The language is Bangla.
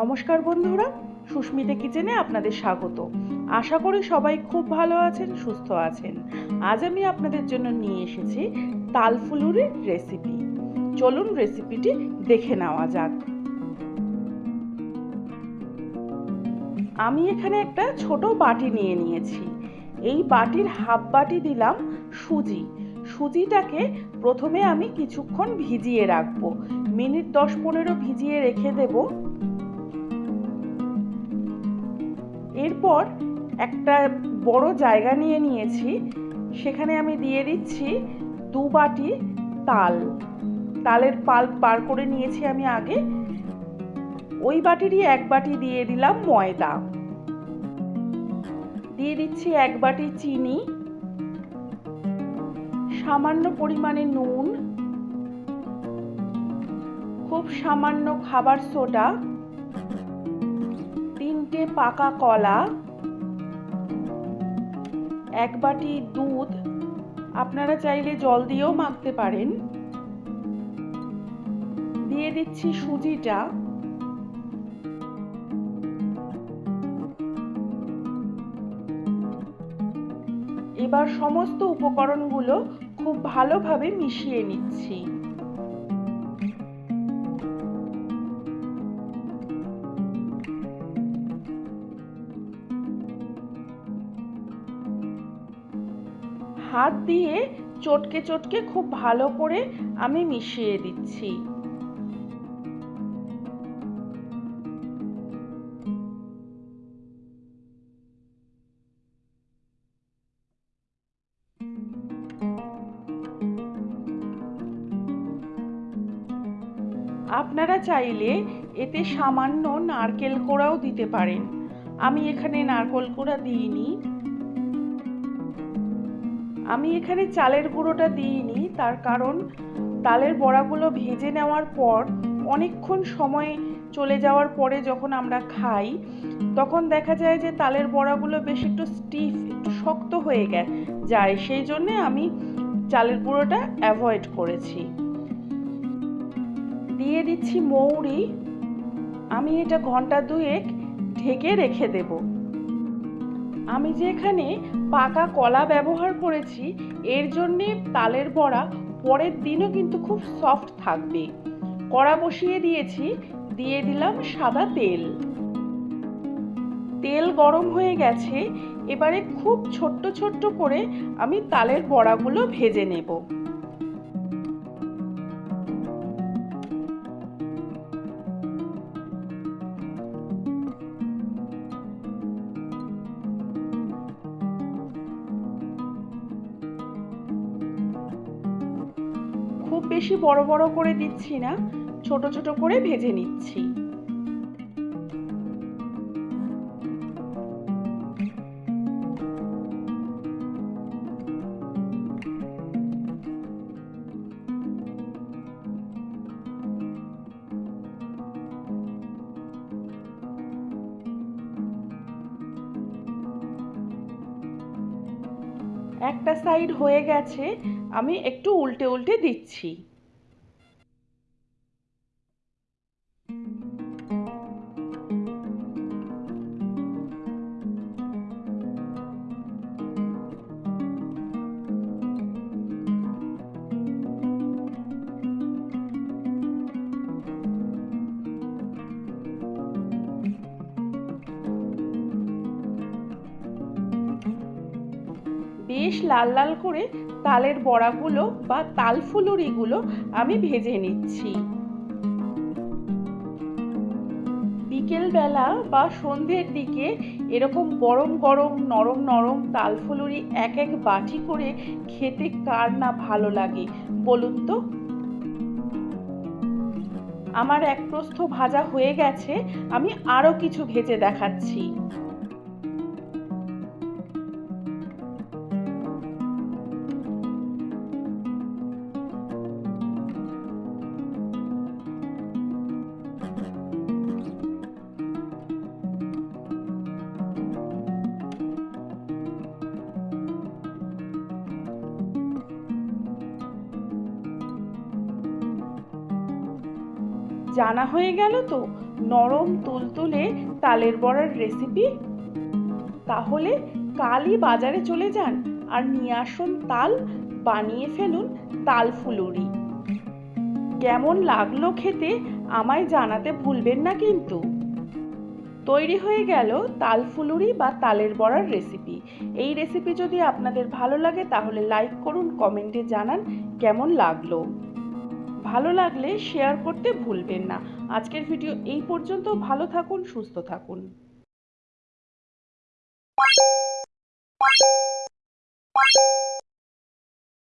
নমস্কার বন্ধুরা, সুস্মিতা কিচেনে আপনাদের স্বাগত। আশা করি সবাই খুব ভালো আছেন, সুস্থ আছেন। আজ আমি আপনাদের জন্য নিয়ে এসেছি তালফুলুরির রেসিপি চলুন রেসিপিটি দেখে নেওয়া যাক। আমি এখানে একটা ছোট বাটি নিয়ে নিয়েছি। এই বাটির হাফ বাটি দিলাম সুজি। সুজিটাকে প্রথমে আমি কিছুক্ষণ ভিজিয়ে রাখব। মিনিট দশ পনেরো ভিজিয়ে রেখে দেব। এরপর একটা বড় জায়গা নিয়ে নিয়েছি। সেখানে আমি দিয়ে দিচ্ছি দু বাটি তাল। তালের পাল্প বার করে নিয়েছি আমি আগে। ওই বাটিরই এক বাটি দিয়ে দিলাম ময়দা। দিয়ে দিচ্ছি এক বাটি চিনি। সামান্য পরিমাণে নুন। খুব সামান্য খাবার সোডা। তিনটে পাকা কলা, এক বাটি দুধ, আপনারা চাইলে জল দিয়েও মাখতে পারেন। দিয়ে দিচ্ছি সুজিটা। এবার সমস্ত উপকরণগুলো খুব ভালোভাবে মিশিয়ে নিচ্ছি। হাত দিয়ে চটকে চটকে খুব ভালো করে আমি মিশিয়ে দিচ্ছি। আপনারা চাইলে এতে সামান্য নারকেল কোড়াও দিতে পারেন। আমি এখানে নারকেল কোড়া দিইনি। আমি এখানে চালের গুঁড়োটা দিইনি, তার কারণ তালের বড়াগুলো ভেজে নেওয়ার পর, অনেকক্ষণ সময় চলে যাওয়ার পরে যখন আমরা খাই, তখন দেখা যায় যে তালের বড়াগুলো বেশ একটু স্টিফ একটু শক্ত হয়ে যায়। সেই জন্যে আমি চালের গুঁড়োটা অ্যাভয়েড করেছি। দিয়ে দিচ্ছি মৌরি। আমি এটা ঘণ্টা দুয়েক ঢেকে রেখে দেব। আমি যে এখানে পাকা কলা ব্যবহার করেছি, এর জন্যে তালের বড়া পরের দিনও কিন্তু খুব সফট থাকবে। কড়া বসিয়ে দিয়েছি, দিয়ে দিলাম সাদা তেল। তেল গরম হয়ে গেছে, এবারে খুব ছোট্ট ছোট্ট করে আমি তালের বড়াগুলো ভেজে নেব। বেশি বড় বড় করে দিচ্ছি না, ছোট ছোট করে ভেজে নিচ্ছি। একটা সাইড হয়ে গেছে আমি একটু উল্টে উল্টে দিচ্ছি বেশ লাল লাল করে তালের বড়াগুলো বা তাল ফুলুরিগুলো আমি ভেজে নিচ্ছি। বিকেলবেলা বা সন্ধ্যের দিকে এরকম গরম গরম নরম নরম তাল ফুলুরি এক এক বাটি করে খেতে কার না ভালো লাগে, বলুন তো? আমার এক প্রস্থ ভাজা হয়ে গেছে, আমি আরও কিছু ভেজে দেখাচ্ছি। জানা হয়ে গেল তো, নরম তুলতুলে তালের বড়ার রেসিপি তাহলে কালই বাজারে চলে যান আর নিয়ে আসুন তাল, বানিয়ে ফেলুন তাল ফুলুরি। কেমন লাগল খেতে আমায় জানাতে ভুলবেন না কিন্তু। তৈরি হয়ে গেল তাল ফুলুরি বা তালের বড়ার রেসিপি এই রেসিপি যদি আপনাদের ভালো লাগে তাহলে লাইক করুন কমেন্টে জানান কেমন লাগল। ভালো লাগলে শেয়ার করতে ভুলবেন না। আজকের ভিডিও এই পর্যন্ত। ভালো থাকুন সুস্থ থাকুন।